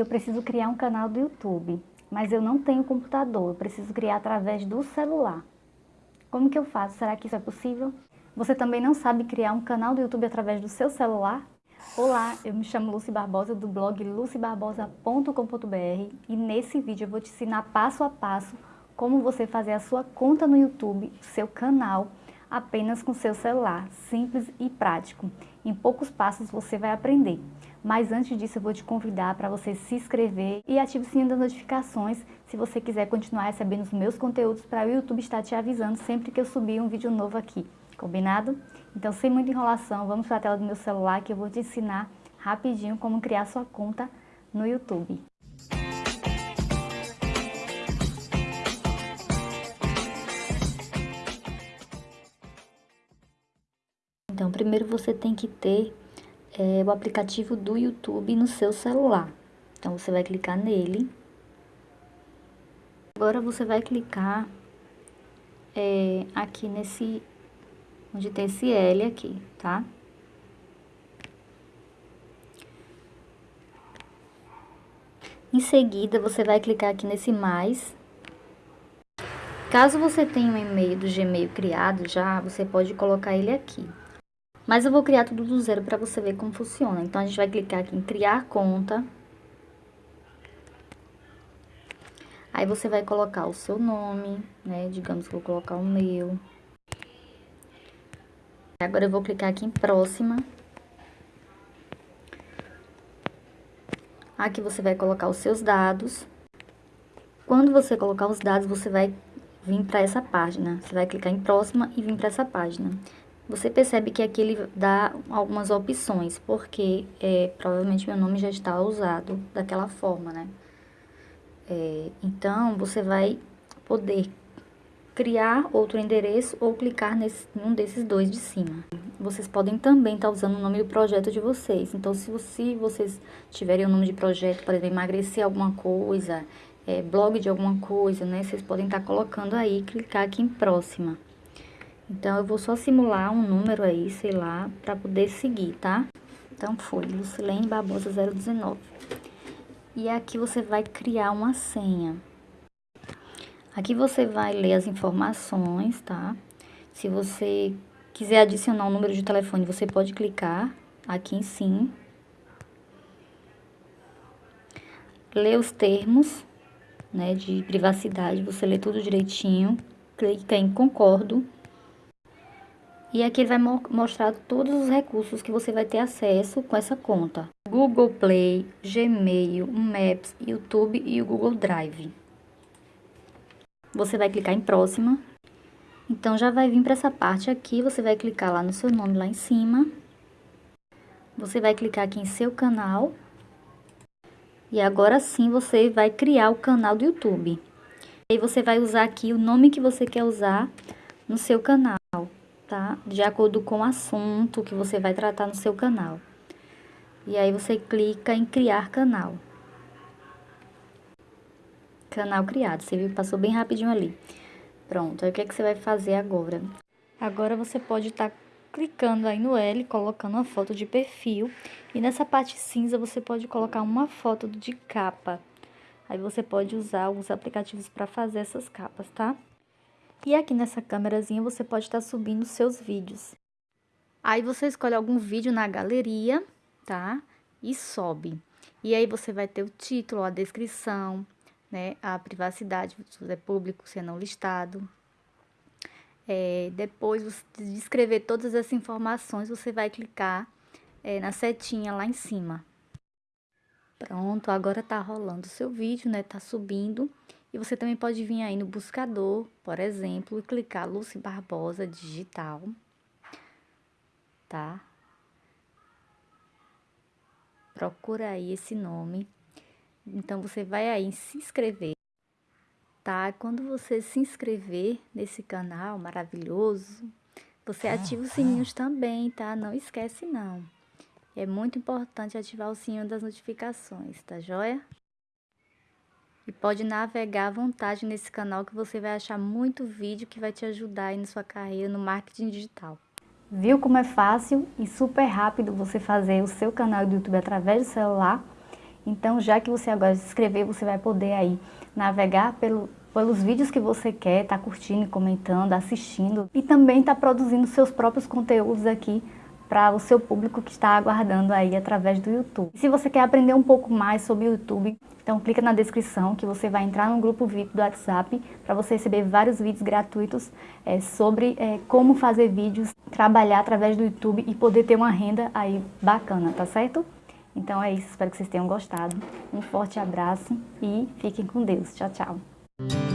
eu preciso criar um canal do YouTube, mas eu não tenho computador, eu preciso criar através do celular. Como que eu faço? Será que isso é possível? Você também não sabe criar um canal do YouTube através do seu celular? Olá, eu me chamo Lucy Barbosa do blog lucybarbosa.com.br e nesse vídeo eu vou te ensinar passo a passo como você fazer a sua conta no YouTube, seu canal, apenas com seu celular, simples e prático. Em poucos passos você vai aprender. Mas antes disso eu vou te convidar para você se inscrever e ative o sininho das notificações se você quiser continuar recebendo os meus conteúdos para o YouTube estar te avisando sempre que eu subir um vídeo novo aqui. Combinado? Então sem muita enrolação, vamos para a tela do meu celular que eu vou te ensinar rapidinho como criar sua conta no YouTube. Então, primeiro você tem que ter é, o aplicativo do YouTube no seu celular. Então, você vai clicar nele. Agora, você vai clicar é, aqui nesse, onde tem esse L aqui, tá? Em seguida, você vai clicar aqui nesse mais. Caso você tenha um e-mail do Gmail criado já, você pode colocar ele aqui. Mas eu vou criar tudo do zero para você ver como funciona. Então, a gente vai clicar aqui em criar conta. Aí, você vai colocar o seu nome, né? Digamos que eu vou colocar o meu. Agora, eu vou clicar aqui em próxima. Aqui você vai colocar os seus dados. Quando você colocar os dados, você vai vir para essa página. Você vai clicar em próxima e vir para essa página você percebe que aqui ele dá algumas opções, porque é, provavelmente meu nome já está usado daquela forma, né? É, então, você vai poder criar outro endereço ou clicar nesse, um desses dois de cima. Vocês podem também estar tá usando o nome do projeto de vocês. Então, se, você, vocês tiverem o nome de projeto, por exemplo, emagrecer alguma coisa, é, blog de alguma coisa, né? Vocês podem estar tá colocando aí, clicar aqui em próxima. Então, eu vou só simular um número aí, sei lá, para poder seguir, tá? Então, foi Lucilene Barbosa 019. E aqui você vai criar uma senha. Aqui você vai ler as informações, tá? Se você quiser adicionar um número de telefone, você pode clicar aqui em sim. Ler os termos, né, de privacidade, você lê tudo direitinho. Clica em concordo. E aqui ele vai mo mostrar todos os recursos que você vai ter acesso com essa conta. Google Play, Gmail, Maps, YouTube e o Google Drive. Você vai clicar em próxima. Então, já vai vir para essa parte aqui, você vai clicar lá no seu nome lá em cima. Você vai clicar aqui em seu canal. E agora sim você vai criar o canal do YouTube. E você vai usar aqui o nome que você quer usar no seu canal tá? De acordo com o assunto que você vai tratar no seu canal. E aí você clica em criar canal. Canal criado, você viu que passou bem rapidinho ali. Pronto, aí o que, é que você vai fazer agora? Agora você pode estar tá clicando aí no L, colocando uma foto de perfil. E nessa parte cinza você pode colocar uma foto de capa. Aí você pode usar alguns aplicativos para fazer essas capas, tá? E aqui nessa câmerazinha você pode estar subindo seus vídeos. Aí você escolhe algum vídeo na galeria, tá? E sobe. E aí você vai ter o título, a descrição, né? A privacidade, se é público, se é não listado. É, depois de escrever todas essas informações, você vai clicar é, na setinha lá em cima. Pronto, agora tá rolando o seu vídeo, né? Tá subindo. E você também pode vir aí no buscador, por exemplo, e clicar Lucy Barbosa Digital, tá? Procura aí esse nome. Então, você vai aí se inscrever, tá? Quando você se inscrever nesse canal maravilhoso, você ativa os sininhos também, tá? Não esquece, não. É muito importante ativar o sininho das notificações, tá joia? E pode navegar à vontade nesse canal que você vai achar muito vídeo que vai te ajudar aí na sua carreira no marketing digital. Viu como é fácil e super rápido você fazer o seu canal do YouTube através do celular? Então, já que você agora se inscrever, você vai poder aí navegar pelo, pelos vídeos que você quer, tá curtindo, comentando, assistindo e também tá produzindo seus próprios conteúdos aqui para o seu público que está aguardando aí através do YouTube. Se você quer aprender um pouco mais sobre o YouTube, então clica na descrição que você vai entrar no grupo VIP do WhatsApp para você receber vários vídeos gratuitos é, sobre é, como fazer vídeos, trabalhar através do YouTube e poder ter uma renda aí bacana, tá certo? Então é isso, espero que vocês tenham gostado. Um forte abraço e fiquem com Deus. Tchau, tchau.